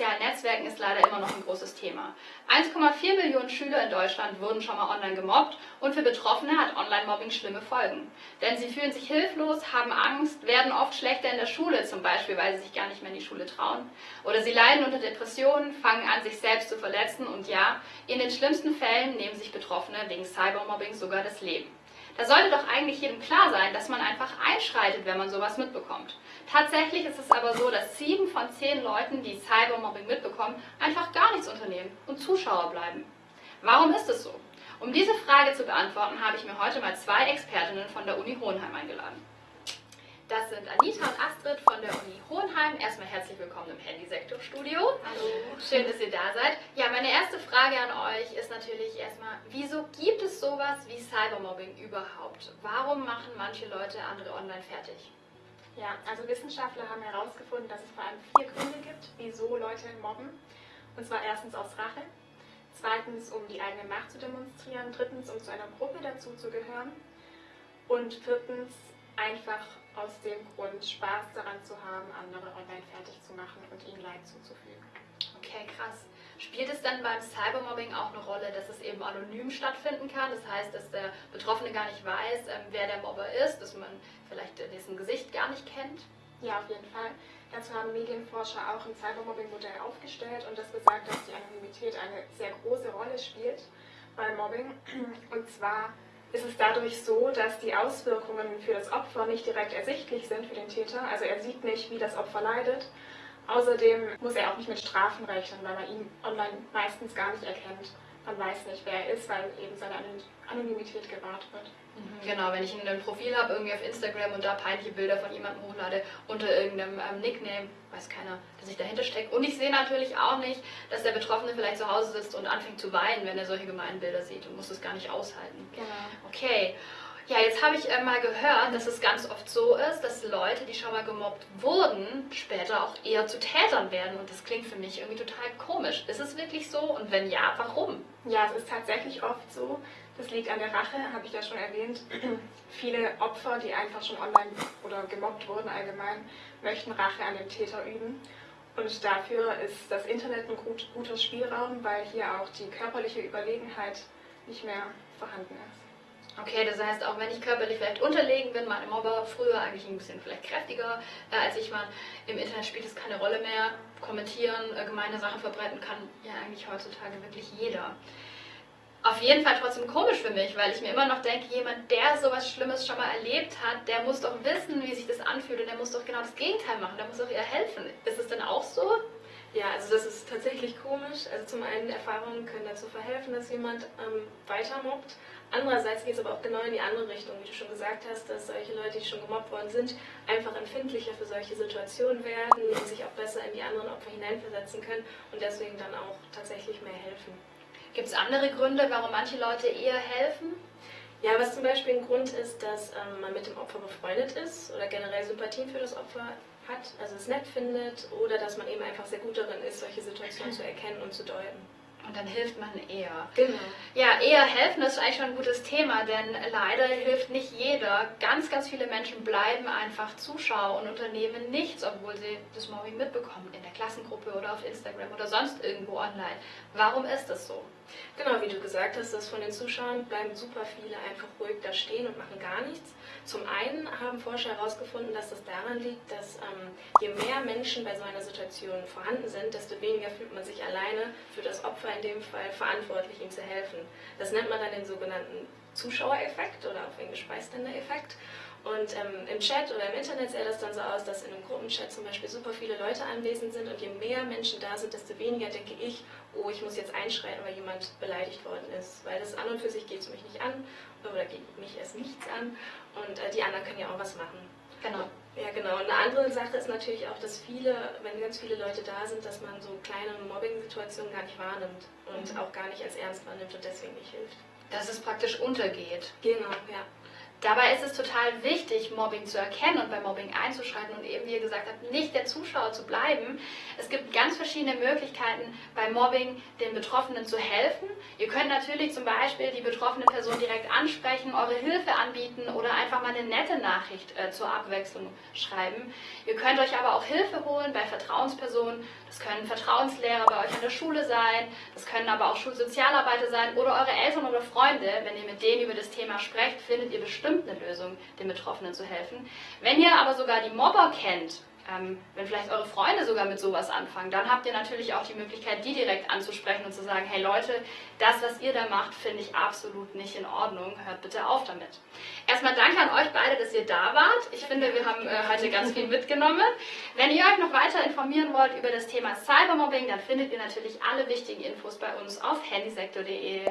sozialen Netzwerken ist leider immer noch ein großes Thema. 1,4 Millionen Schüler in Deutschland wurden schon mal online gemobbt und für Betroffene hat Online-Mobbing schlimme Folgen. Denn sie fühlen sich hilflos, haben Angst, werden oft schlechter in der Schule, zum Beispiel, weil sie sich gar nicht mehr in die Schule trauen. Oder sie leiden unter Depressionen, fangen an, sich selbst zu verletzen und ja, in den schlimmsten Fällen nehmen sich Betroffene wegen Cybermobbing sogar das Leben. Da sollte doch eigentlich jedem klar sein, dass man einfach einschreitet, wenn man sowas mitbekommt. Tatsächlich ist es aber so, dass sieben von zehn Leuten, die Cybermobbing mitbekommen, einfach gar nichts unternehmen und Zuschauer bleiben. Warum ist es so? Um diese Frage zu beantworten, habe ich mir heute mal zwei Expertinnen von der Uni Hohenheim eingeladen. Das sind Anita und Astrid von der Uni Hohenheim. Erstmal herzlich willkommen im Handysektorstudio. Hallo. Schön, dass ihr da seid. Ja, meine erste Frage an euch ist natürlich erstmal, wieso gibt es sowas wie Cybermobbing überhaupt? Warum machen manche Leute andere online fertig? Ja, also Wissenschaftler haben herausgefunden, dass es vor allem vier Gründe gibt, wieso Leute mobben. Und zwar erstens aus Rache, zweitens um die eigene Macht zu demonstrieren, drittens um zu einer Gruppe dazu zu gehören und viertens einfach aus dem Grund, Spaß daran zu haben, andere online fertig zu machen und ihnen Leid zuzufügen. Okay, krass. Spielt es dann beim Cybermobbing auch eine Rolle, dass es eben anonym stattfinden kann? Das heißt, dass der Betroffene gar nicht weiß, ähm, wer der Mobber ist, dass man vielleicht dessen Gesicht gar nicht kennt? Ja, auf jeden Fall. Dazu haben Medienforscher auch ein Cybermobbing-Modell aufgestellt und das besagt, dass die Anonymität eine sehr große Rolle spielt beim Mobbing. Und zwar ist es dadurch so, dass die Auswirkungen für das Opfer nicht direkt ersichtlich sind für den Täter. Also er sieht nicht, wie das Opfer leidet. Außerdem muss er auch nicht mit Strafen rechnen, weil man ihn online meistens gar nicht erkennt. Man weiß nicht, wer er ist, weil eben seine Anonymität gewahrt wird. Mhm, genau, wenn ich ein Profil habe, irgendwie auf Instagram und da peinliche Bilder von jemandem hochlade unter irgendeinem ähm, Nickname, weiß keiner, dass ich dahinter stecke. Und ich sehe natürlich auch nicht, dass der Betroffene vielleicht zu Hause sitzt und anfängt zu weinen, wenn er solche gemeinen Bilder sieht und muss es gar nicht aushalten. Genau. Okay. Ja, jetzt habe ich äh, mal gehört, dass es ganz oft so ist, dass Leute, die schon mal gemobbt wurden, später auch eher zu Tätern werden. Und das klingt für mich irgendwie total komisch. Ist es wirklich so? Und wenn ja, warum? Ja, es ist tatsächlich oft so. Das liegt an der Rache, habe ich ja schon erwähnt. Viele Opfer, die einfach schon online oder gemobbt wurden allgemein, möchten Rache an dem Täter üben. Und dafür ist das Internet ein gut, guter Spielraum, weil hier auch die körperliche Überlegenheit nicht mehr vorhanden ist. Okay, das heißt, auch wenn ich körperlich vielleicht unterlegen bin, meine Mobber früher eigentlich ein bisschen vielleicht kräftiger äh, als ich war, im Internet spielt es keine Rolle mehr. Kommentieren, äh, gemeine Sachen verbreiten kann ja eigentlich heutzutage wirklich jeder. Auf jeden Fall trotzdem komisch für mich, weil ich mir immer noch denke, jemand, der sowas Schlimmes schon mal erlebt hat, der muss doch wissen, wie sich das anfühlt und der muss doch genau das Gegenteil machen, der muss doch ihr helfen. Ist es denn auch so? Ja, also das ist tatsächlich komisch. Also zum einen Erfahrungen können dazu verhelfen, dass jemand ähm, weiter mobbt. Andererseits geht es aber auch genau in die andere Richtung, wie du schon gesagt hast, dass solche Leute, die schon gemobbt worden sind, einfach empfindlicher für solche Situationen werden und sich auch besser in die anderen Opfer hineinversetzen können und deswegen dann auch tatsächlich mehr helfen. Gibt es andere Gründe, warum manche Leute eher helfen? Ja, was zum Beispiel ein Grund ist, dass ähm, man mit dem Opfer befreundet ist oder generell Sympathien für das Opfer hat, also es nett findet oder dass man eben einfach sehr gut darin ist, solche Situationen zu erkennen und zu deuten. Und dann hilft man eher. Genau. Ja, eher helfen ist eigentlich schon ein gutes Thema, denn leider hilft nicht jeder. Ganz, ganz viele Menschen bleiben einfach Zuschauer und unternehmen nichts, obwohl sie das Mobbing mitbekommen, in der Klassengruppe oder auf Instagram oder sonst irgendwo online. Warum ist das so? Genau, wie du gesagt hast, dass von den Zuschauern bleiben super viele einfach ruhig da stehen und machen gar nichts. Zum einen haben Forscher herausgefunden, dass das daran liegt, dass ähm, je mehr Menschen bei so einer Situation vorhanden sind, desto weniger fühlt man sich alleine für das Opfer in dem Fall verantwortlich, ihm zu helfen. Das nennt man dann den sogenannten Zuschauereffekt oder auf Englisch Bystander-Effekt. Und ähm, im Chat oder im Internet sähe das dann so aus, dass in einem Gruppenchat zum Beispiel super viele Leute anwesend sind und je mehr Menschen da sind, desto weniger denke ich, oh, ich muss jetzt einschreiten, weil jemand beleidigt worden ist. Weil das an und für sich geht es mich nicht an oder geht mich erst nichts an und äh, die anderen können ja auch was machen. Genau. Ja, genau. Und eine andere Sache ist natürlich auch, dass viele, wenn ganz viele Leute da sind, dass man so kleine Mobbing-Situationen gar nicht wahrnimmt und mhm. auch gar nicht als ernst wahrnimmt und deswegen nicht hilft. Dass es praktisch untergeht. Genau, ja. Dabei ist es total wichtig, Mobbing zu erkennen und bei Mobbing einzuschreiten und eben, wie ihr gesagt habt, nicht der Zuschauer zu bleiben. Es gibt ganz verschiedene Möglichkeiten, bei Mobbing den Betroffenen zu helfen. Ihr könnt natürlich zum Beispiel die betroffene Person direkt ansprechen, eure Hilfe anbieten oder einfach mal eine nette Nachricht äh, zur Abwechslung schreiben. Ihr könnt euch aber auch Hilfe holen bei Vertrauenspersonen. Das können Vertrauenslehrer bei euch an der Schule sein, das können aber auch Schulsozialarbeiter sein oder eure Eltern oder Freunde. Wenn ihr mit denen über das Thema sprecht, findet ihr bestimmt bestimmt eine Lösung, den Betroffenen zu helfen. Wenn ihr aber sogar die Mobber kennt, ähm, wenn vielleicht eure Freunde sogar mit sowas anfangen, dann habt ihr natürlich auch die Möglichkeit, die direkt anzusprechen und zu sagen, hey Leute, das, was ihr da macht, finde ich absolut nicht in Ordnung, hört bitte auf damit. Erstmal danke an euch beide, dass ihr da wart. Ich finde, wir haben äh, heute ganz viel mitgenommen. Wenn ihr euch noch weiter informieren wollt über das Thema Cybermobbing, dann findet ihr natürlich alle wichtigen Infos bei uns auf handysektor.de.